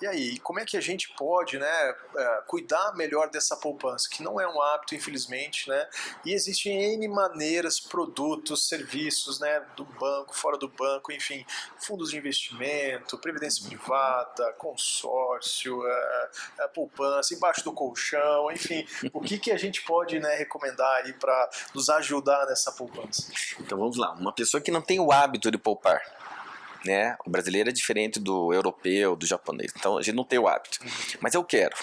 E aí, como é que a gente pode né, é, cuidar melhor dessa poupança, que não é um hábito, infelizmente, né? E existem N maneiras, produtos, serviços, né, do banco, fora do banco, enfim, fundos de investimento, previdência privada, consórcio, é, é, poupança, embaixo do colchão, enfim, o que, que a gente pode né, recomendar aí para nos ajudar nessa poupança? Então vamos lá, uma pessoa que não tem o hábito de poupar, né? O brasileiro é diferente do europeu, do japonês. Então a gente não tem o hábito. Mas eu quero.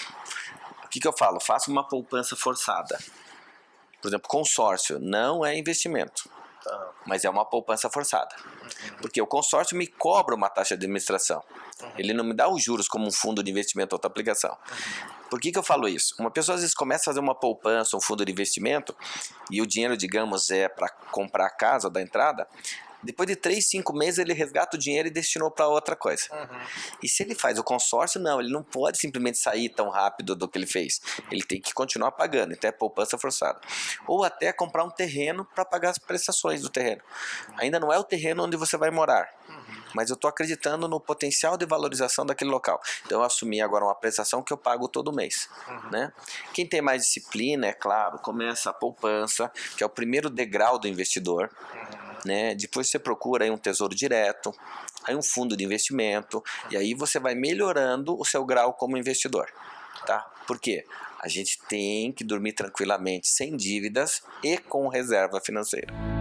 O que, que eu falo? Faça uma poupança forçada. Por exemplo, consórcio não é investimento, Tá. mas é uma poupança forçada. Porque o consórcio me cobra uma taxa de administração. Ele não me dá os juros como um fundo de investimento ou outra aplicação. Por que, que eu falo isso? Uma pessoa às vezes começa a fazer uma poupança, um fundo de investimento, e o dinheiro, digamos, é para comprar a casa da entrada. Depois de 3, 5 meses ele resgata o dinheiro e destinou para outra coisa. E se ele faz o consórcio, não, ele não pode simplesmente sair tão rápido do que ele fez. Ele tem que continuar pagando, então é poupança forçada. Ou até comprar um terreno para pagar as prestações do terreno. Ainda não é o terreno onde você vai morar, mas eu estou acreditando no potencial de valorização daquele local. Então eu assumi agora uma prestação que eu pago todo mês. Né? Quem tem mais disciplina, é claro, começa a poupança, que é o primeiro degrau do investidor. Né? Depois você procura aí um tesouro direto, aí um fundo de investimento, e aí você vai melhorando o seu grau como investidor. Tá? Por quê? A gente tem que dormir tranquilamente, sem dívidas e com reserva financeira.